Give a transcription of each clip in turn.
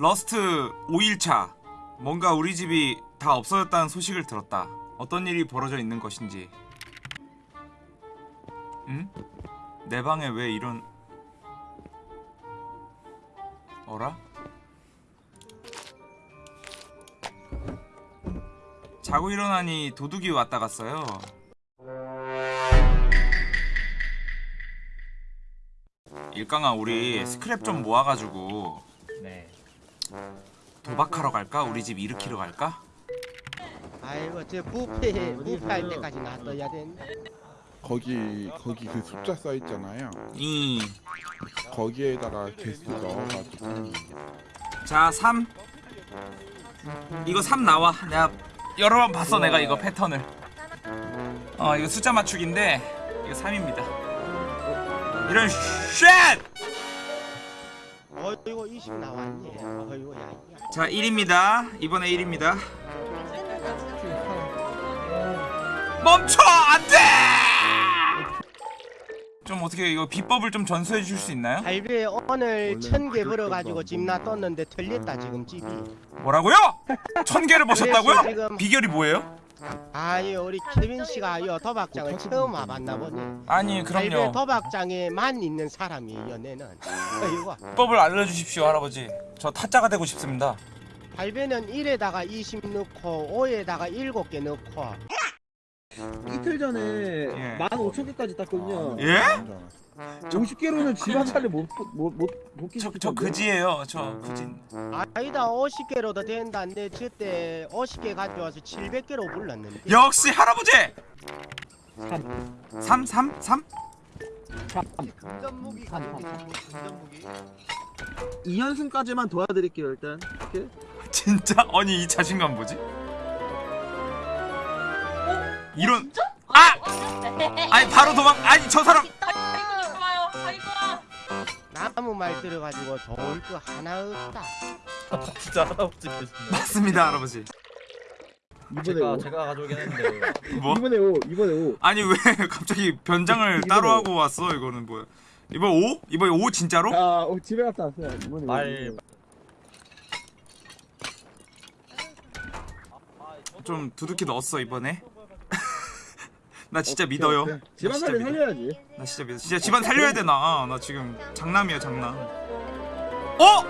Rust 5일차 뭔가 우리 집이 다 없어졌다는 소식을 들었다 어떤 일이 벌어져 있는 것인지 응? 내 방에 왜 이런 어라? 자고 일어나니 도둑이 왔다 갔어요 일강아 우리 스크랩 좀 모아가지고 네. 도박하러 갈까? 우리 집 일으키러 갈까? 아이고 저 부패 부패할 때까지 놔둬야 된다. 거기 거기 그 숫자 써 있잖아요. 이. 거기에다가 개수 넣어가지고 자, 3. 이거 3 나와. 내가 여러 번 봤어, 내가 이거 패턴을. 어, 이거 숫자 맞추기인데 이거 3입니다. 이런 shit! 어이구 20 나왔네. 어이구 야. 야. 자, 1입니다. 이번에 1입니다. 멈춰! 안 돼! 좀 어떻게 이거 비법을 좀 전수해 주실 수 있나요? 할배 오늘 천 개 벌어가지고 때가 집 놔뒀는데 털렸다 지금 집이. 뭐라고요? 천 개를 버셨다고요? 지금- 비결이 뭐예요? 아니 우리 케빈 씨가 요 도박장을 처음 와봤나 보네. 아니, 그럼요. 도박장에만 있는 사람이 연애는. 어이구. 비법을 알려주십시오, 할아버지. 저 타짜가 되고 싶습니다. 할배는 1에다가 20 넣고 5에다가 7개 넣고 이틀 전에 예. 15,000개까지 땄거든요. 예? 50개로는 집안 차를 못못못 저, 저 그지예요. 저 그진. 아니다 50개로 도 된다는데 저때 50개 가져와서 700개로 불렀는데 역시 할아버지. 3 3. 3 3? 3. 금전무기 금전무기 2연승까지만 도와드릴게요 일단. 이렇게. 진짜? 아니 이 자신감 뭐지? 이런 진짜? 아! 네. 아니 바로 도망 아니 저 사람 나무 말 들어가지고 좋을 거 하나 없다 진짜 할아버지. 맞습니다 할아버지. 이번에 제가 5. 제가 가져오긴 했는데 뭐? 이번에 5. 이번에 5. 아니 왜 갑자기 변장을 이번에 따로 오. 하고 왔어 이거는 뭐야? 이번 5? 이번 5 진짜로? 아, 어, 집에 갔다 왔어요. 이번에 말 좀 두둑히 넣었어 이번에. 나 진짜 믿어요. 나 집안 믿어. 살려야지. 나 진짜 믿어. 진짜 집안 살려야 되나? 나 지금 장남이야 장남. 어?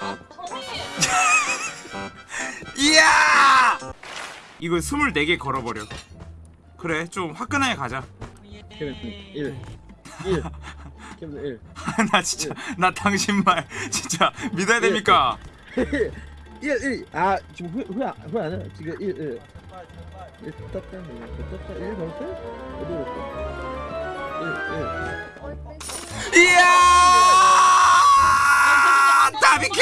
아, 선생님. 이야! 이거 24개 걸어버려. 그래, 좀 화끈하게 가자. 케빈 1. 1. 케빈 1. 나 진짜, 나 당신 말 진짜 믿어야 됩니까? 1. 1. 아, 지금 후회 후회 안- 후회 안 해요. 지금 1. 1. 1 떴다. 1 떴다. 1 넣었어? 어디 넣었어? 1. 1. 이야! 다 비켜!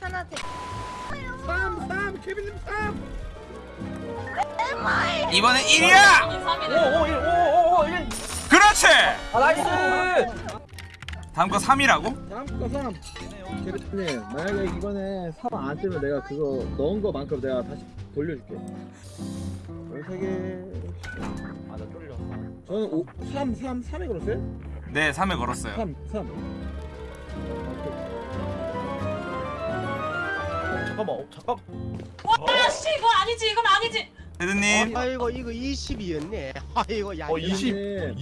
하나 더 3. 3. 케빈님 3. 이번엔 1이야! 5 5 1 5 5 1 그렇지! 아 nice! 다음 거 3이라고? 다음 거 3. 케빈님, 만약에 이번에 3안 뜨면 내가 그거 넣은 거만큼 내가 다시 돌려줄게. 13개. 아나 쫄려. 저는 5, 3, 3, 3에 걸었어요? 네, 3에 걸었어요. 3, 3. 잠깐만 어, 잠깐. 와, 씨, 이건 아니지. 이건 아니지. 헤드님, 아이고 이거 20이었네 아이고 야 어, 이거 20.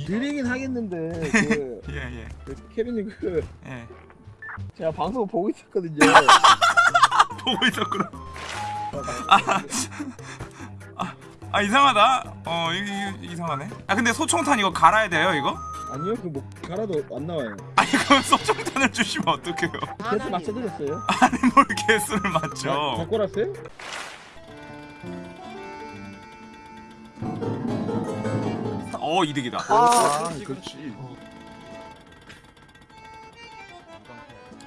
드리긴 하겠는데 그, 예, 예, 그 케빈님 그 예. 제가 방송 보고 있었거든요. 보고 있었구나. 아, 아, 아 이상하다. 어, 이, 이, 이상하네. 아, 근데 소총탄 이거 갈아야 돼요, 이거? 아니요, 그뭐 갈아도 안 나와요. 아니, 그럼 소총탄을 주시면 어떡해요? 개수 맞춰드렸어요. 아니, 뭘 개수를 자, 맞죠? 갖고 왔어요? 어, 이득이다. 아, 그렇지.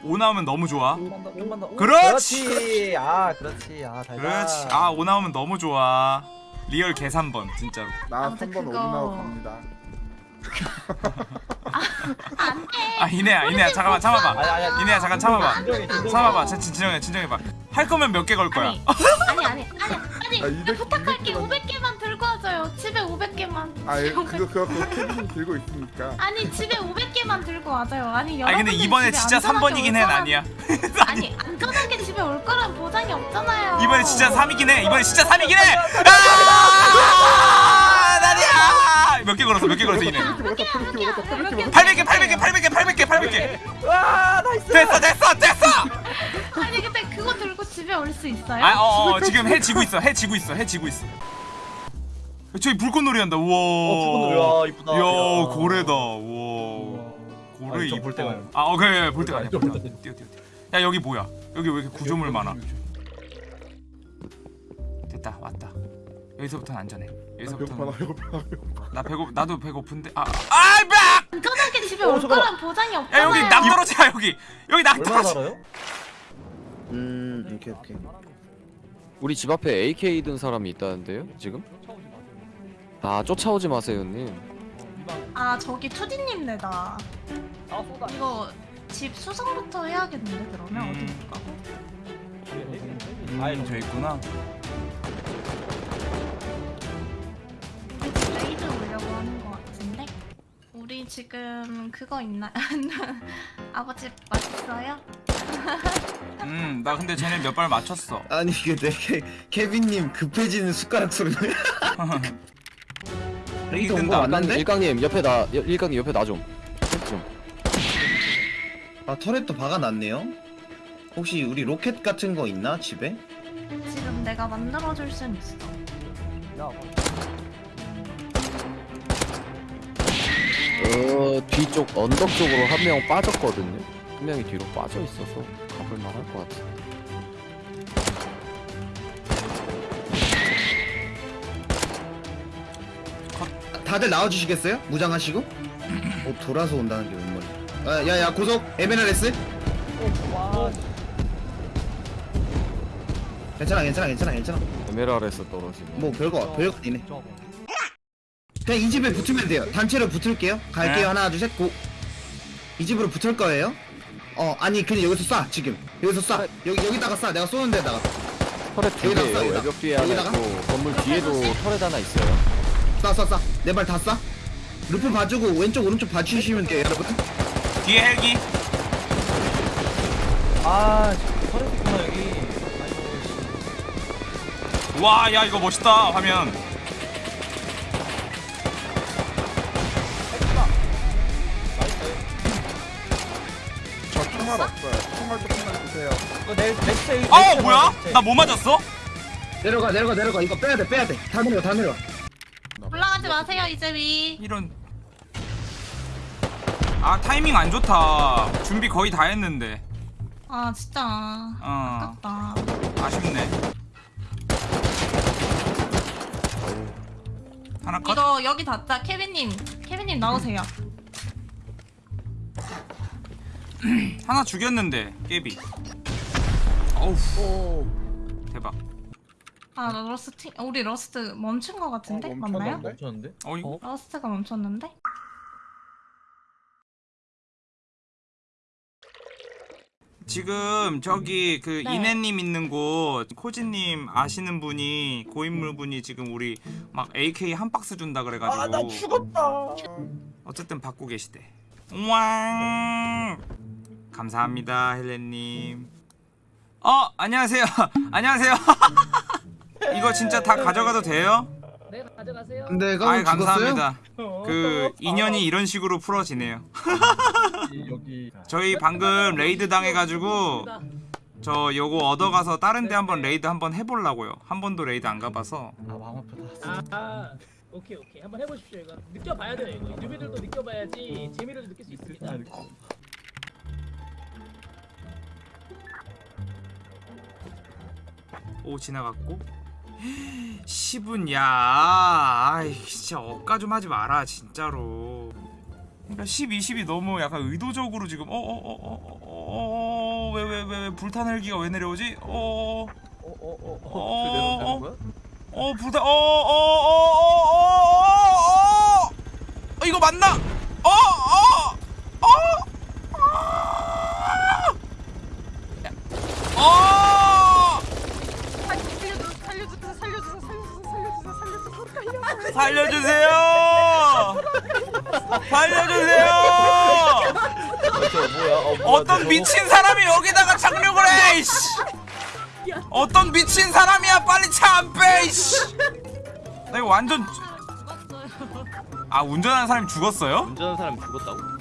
5 나오면 너무 좋아. 좀만 더 좀만 더. 그렇지! 그렇지. 아 그렇지. 아 달다. 그렇지. 아, 5 나오면 너무 좋아. 리얼 계산번, 진짜로. 나 아무튼 3번 그거- 오리나우 갑니다. 아, 이내야, 이내야, 잠깐만, 참아봐. 아니 아니. 이내야, 잠깐 참아봐. 진정해 진정해. 참아봐. 진- 진정해, 진정해 봐. 할 거면 몇 개 걸 거야? 아니 아니 아니 아니 아니 아, 200 부탁할게 200 개만. 500개만 들고 와줘요 집에 500개만 아 예, 그거 그거 그거 케빈이 들고 있으니까. 아니 집에 500개만 들고 와줘요 아니 아니 근데 이번에 진짜 안전하게 3번이긴 올해 아니야 아니 안전하게 집에 올 거란 보장이 없잖아요 이번에 진짜 3이긴 해 이번에 진짜 3이긴 해 아! 몇 개 걸었어 몇 개 걸었어 이네 먹었다 프리키 먹었다 프리키 먹었다. 800개 800개 800개 800개 800개 와 nice. 됐어 됐어 됐어 아니 근데 그거 들고 집에 올 수 있어요? 아, 어, 어, 지금 해 지고 있어. 해 지고 있어. 해 지고 있어. 저기 불꽃놀이 한다. 우와. 어 불꽃놀이 와 이쁘다. 야, 야. 고래다. 우와. 고래 아, 이쪽 이뻐. 볼 때가 아니야. 아, 오케이. 볼 때가 아니야. 뛰어, 뛰어, 뛰어. 야, 여기 뭐야? 여기 왜 이렇게 구조물 많아? 됐다. 왔다. 여기서부터는 안전해. 배고파 나 여기서부터는 배고파 나 배고 나도 배고픈데. 아, 아, 막! 안전하게 집에 어, 올 잠깐만. 거란 보장이 야, 없잖아요 여기 낙 떨어지야, 여기. 여기 낙 얼마나 떨어지. 살아요? 음 오케이 오케이 우리 집 앞에 AK 든 사람이 있다는데요 지금? 아 쫓아오지 마세요 님 아 저기 투디님 네다 아 쏟아. 이거 집 수성부터 해야겠는데 그러면 음. 어디 가고 음, 저 있구나. 지금 그거 있나 아버지 맛있어요? 음, 나 근데 쟤네 몇 발 맞췄어. 아니 이게 내 케, 케빈님 급해지는 숟가락 소리네 여기 온거. 맞나? 일강님, 일강님 옆에 나 일강님 옆에 나 좀 좀. 아 터렛도 박아놨네요. 혹시 우리 로켓 같은 거 있나 집에? 지금 내가 만들어줄 순 있어 어 뒤쪽 언덕 쪽으로 한 명 빠졌거든요 한 명이 뒤로 빠져 있어서 가볼 만 할 것 같아 다들 나와주시겠어요? 무장하시고? 어 돌아서 온다는 게 뭔 말이야? 아, 야야 고속 에메랄레스? 와. 괜찮아 괜찮아 괜찮아 괜찮아. 에메랄에서 떨어지네 뭐 별거 별거 아니네. 그냥 이 집에 붙으면 돼요. 단체로 붙을게요. 갈게요. 네. 하나 둘 셋 go. 이 집으로 붙을 거예요. 어 아니 그냥 여기서 쏴 지금 여기서 쏴 여기 여기다가 쏴 내가 쏘는 데다가 turret 두 여기다 쏴, 개예요 여기다. 외벽 뒤에 하나 여기다가? 있고 건물 뒤에도 turret 하나 있어요 쏴쏴 쏴 내 발 다 쏴. roof 봐주고 왼쪽 오른쪽 봐주시면 돼요 여러분. 뒤에 헬기. 아 서류 있구나 여기. 아이고. 와, 야 이거 멋있다 화면. 총알 없어요. 총알 조금만 주세요. 내 next. 어, 뭐야? 나 뭐 맞았어? 내려가 내려가 내려가 이거 빼야 돼 빼야 돼다 내려 다 내려. 올라가지 마세요 이제 위 이런. 아 타이밍 안 좋다. 준비 거의 다 했는데. 아 진짜 어, 아깝다 아쉽네. 하나 컷. 이거 여기 닫자 케빈님 케빈님 나오세요 하나 죽였는데 깨비. 어우. 대박. 아 Rust 우리 Rust 멈춘 거 같은데 어, 맞나요? 멈췄는데? 멈췄는데? 어 이거. Rust가 멈췄는데? 지금 저기 그 네. 이내님 있는 곳 코지님 아시는 분이 고인물 분이 지금 우리 막 AK 한 박스 준다 그래가지고 아 나 죽었다. 어쨌든 받고 계시대. 왕 감사합니다 헬렌님. 어 안녕하세요 안녕하세요. 이거 진짜 다 가져가도 돼요? 내가 아 죽었어요? 감사합니다. 그 인연이 이런 식으로 풀어지네요. 저희 방금 raid 당해가지고 저 요거 얻어가서 다른 데 한번 raid 한번 해보려고요. 한 번도 raid 안 가봐서. 아 마음 아프다. 아 오케이 오케이 한번 해보십시오 이거 느껴봐야 돼요 이거 newbie들도 느껴봐야지 재미를 느낄 수 있습니다 오 지나갔고 10은 야 아이 진짜 억까 좀 하지 마라 진짜로 그러니까 10, 20이 너무 약간 의도적으로 지금 어, 어어어어어왜 왜왜왜 불탄 헬기가 왜 내려오지? 어어어 어어어. 어, 내려가는 거야? 어 불탄 어어어어어어어 이거 맞나? 어어어 어, 어떤? 미친 사람이 여기다가 착륙을 해 이씨 어떤 미친 사람이야 빨리 차 안빼 이씨 나 이거 완전. 아 운전하는 사람이 죽었어요? 운전하는 사람 죽었다고?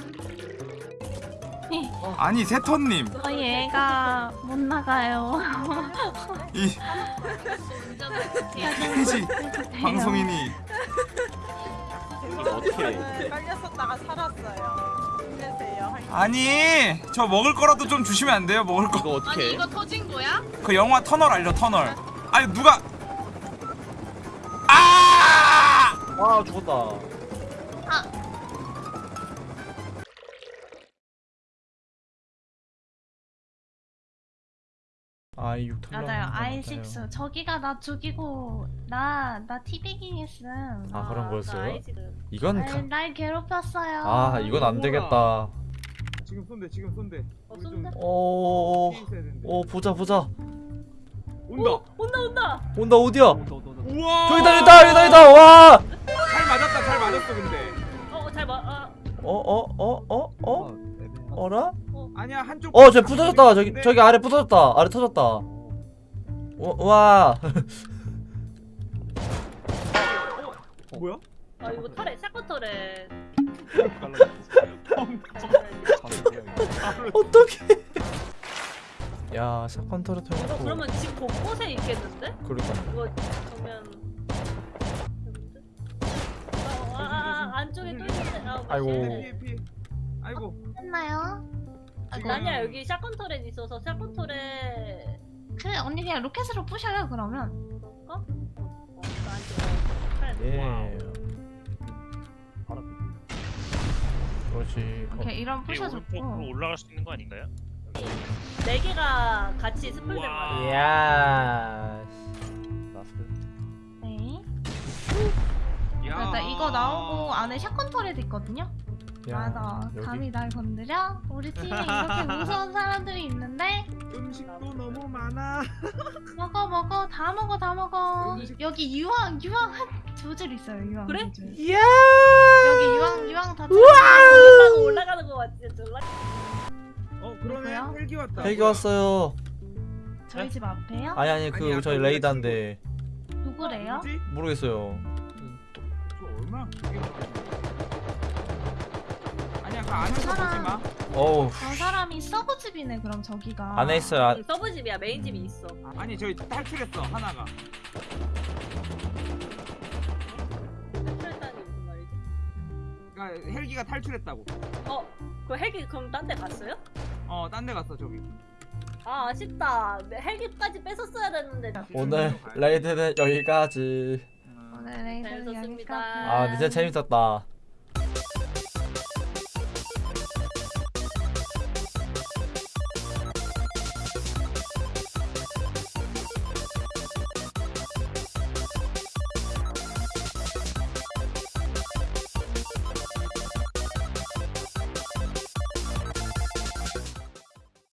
아니 세턴님 어, 얘가 못 나가요. 이 해지 방송인이 이거 어떻게 해? 깔렸었다가 살았어요. 아니 저 먹을 거라도 좀 주시면 안 돼요 먹을 이거 어떻게 아니 해? 이거 터진 거야? 거그 영화 터널 알죠 터널 아니 누가 아 아 죽었다. 아이 6 맞아요. i6 저기가 나 죽이고 나나 티베깅 했음. 아 그런 거였어요? 그 이건 날, 가... 날 괴롭혔어요. 아 이건 안 되겠다. 지금 쏜대 지금 쏜대 어, 쏜다. 오, 있어야 되는데 오 보자 보자. 온다. 온다 온다. 온다 어디야? 우와 저기다 저기다 저기다 저기다 와. 잘 맞았다 잘 맞았어 근데 어잘 봐. 아, 어어어어 어? 어? 어라? 아니야 한쪽 어, 저 부서졌다. 저기 저기 아래 부서졌다. 아래 터졌다. 와, 와. 뭐야? 아 이거 털에 샷건 털에. 어떡해. 야, 사건 터렛 이거. 그러면 집 곳곳에 있겠는데? 그러니까. 이거 그러면. 아, 아, 아, 안쪽에 또 있는데. 아, 아이고. 맛있네. 아이고 했나요? 아이고. 아니야 여기 샷건 털에 있어서 샷건 털에. 그래 언니 그냥 로켓으로 부셔요 그러면. 어? 어, 나 안쪽에 털에. 예. 그렇지. 어, 오케이 이런 부셔줬고. 올라갈 수 있는 거 아닌가요? 네 개가 같이 스플된 말이야. 이야. 라스트. 네. 야. 맞다 이거 나오고 안에 샷건 터렛 있거든요. 야, 맞아. 여기 감히 날 건드려? 우리 팀에 이렇게 무서운 사람들이 있는데 음식도 너무 많아 먹어 먹어 다 먹어 다 먹어. 여기 유황 유황 한 두줄 있어요 유황 그래? 두 줄. 이야. 여기 유황 유황 다. 올라가고 올라가는 거 같지? 졸라. 어 그러네. 헬기 왔다 헬기 왔어요. 저희 집 앞에요? 아니 아니 그 아니야, 저희 그거 레이다인데 누구래요? 모르겠어요. 얼마나 크게 아니야 그 안에서 사람. 보지 마 어우. 저 사람이 sub집이네 그럼 저기가. 안에 있어요. 아, sub 집이야 메인 집이 있어. 아니 저희 탈출했어 하나가 헬기가 탈출했다고 어? 그 헬기 그럼 딴 데 갔어요? 어 딴 데 갔어 저기 아 아쉽다. 내 헬기까지 뺏었어야 됐는데. 오늘 raid는 여기까지. 오늘 레이드. 여기까지. 아, 진짜 재밌었다.